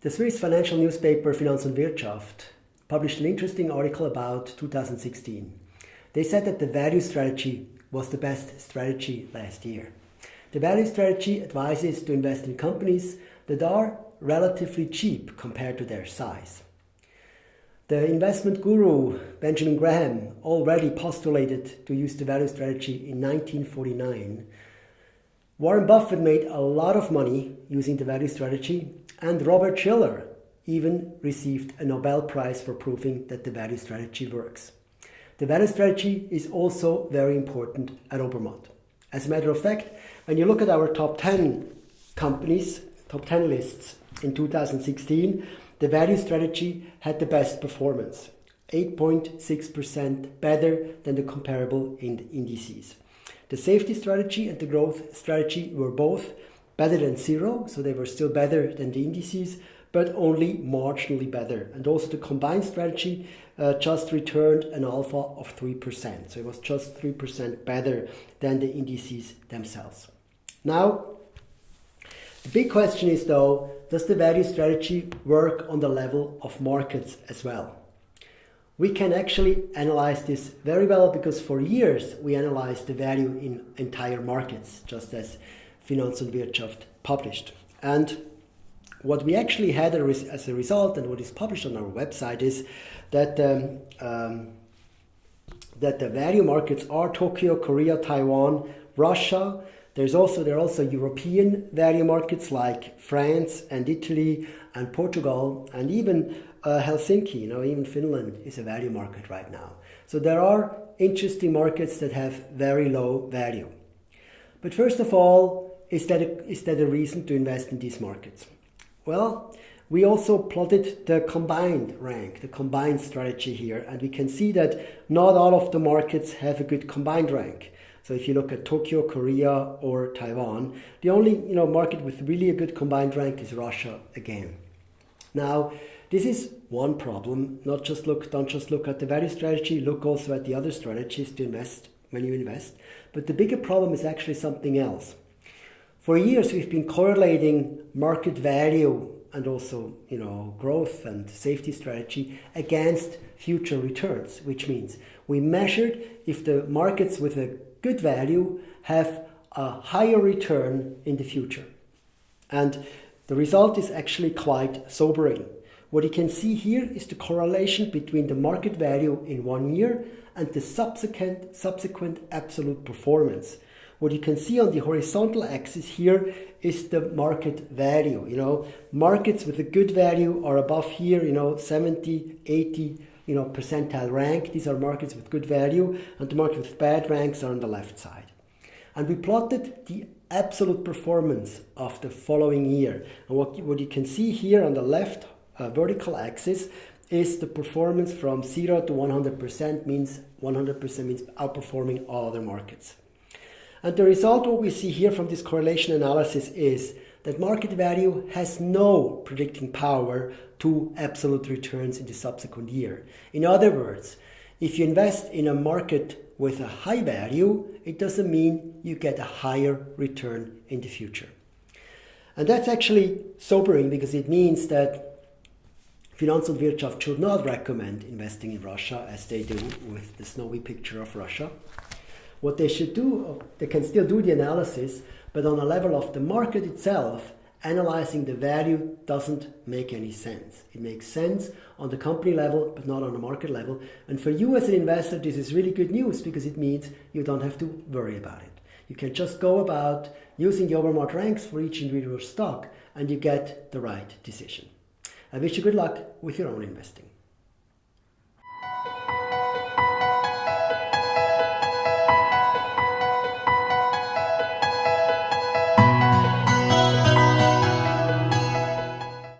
The Swiss financial newspaper Finanz und Wirtschaft published an interesting article about 2016. They said that the value strategy was the best strategy last year. The value strategy advises to invest in companies that are relatively cheap compared to their size. The investment guru Benjamin Graham already postulated to use the value strategy in 1949. Warren Buffett made a lot of money using the value strategy and Robert Shiller even received a Nobel Prize for proving that the value strategy works. The value strategy is also very important at Obermatt. As a matter of fact, when you look at our top 10 companies, top 10 lists in 2016, the value strategy had the best performance, 8.6% better than the comparable indices. The safety strategy and the growth strategy were both better than zero, so they were still better than the indices, but only marginally better. And also the combined strategy uh, just returned an alpha of 3%. So it was just 3% better than the indices themselves. Now, the big question is though, does the value strategy work on the level of markets as well? We can actually analyze this very well because for years we analyzed the value in entire markets, just as Finanz und Wirtschaft published. And what we actually had as a result and what is published on our website is that um, um, that the value markets are Tokyo, Korea, Taiwan, Russia. There's also there are also European value markets like France and Italy and Portugal and even uh, Helsinki. You know, even Finland is a value market right now. So there are interesting markets that have very low value. But first of all, is that, a, is that a reason to invest in these markets? Well, we also plotted the combined rank, the combined strategy here, and we can see that not all of the markets have a good combined rank. So if you look at Tokyo, Korea, or Taiwan, the only you know market with really a good combined rank is Russia again. Now, this is one problem. Not just look, don't just look at the value strategy. Look also at the other strategies to invest when you invest. But the bigger problem is actually something else. For years, we've been correlating market value and also, you know, growth and safety strategy against future returns, which means we measured if the markets with a good value have a higher return in the future. And the result is actually quite sobering. What you can see here is the correlation between the market value in one year and the subsequent, subsequent absolute performance. What you can see on the horizontal axis here is the market value. You know, markets with a good value are above here, you know, 70, 80, you know, percentile rank. These are markets with good value, and the markets with bad ranks are on the left side. And we plotted the absolute performance of the following year. And what, what you can see here on the left uh, vertical axis is the performance from 0 to 100% means 100% means outperforming all other markets. And the result, what we see here from this correlation analysis is that market value has no predicting power to absolute returns in the subsequent year. In other words, if you invest in a market with a high value, it doesn't mean you get a higher return in the future. And that's actually sobering because it means that Finanz und Wirtschaft should not recommend investing in Russia as they do with the snowy picture of Russia. What they should do, they can still do the analysis, but on a level of the market itself, analyzing the value doesn't make any sense. It makes sense on the company level, but not on the market level. And for you as an investor, this is really good news because it means you don't have to worry about it. You can just go about using the Obermatt ranks for each individual stock and you get the right decision. I wish you good luck with your own investing.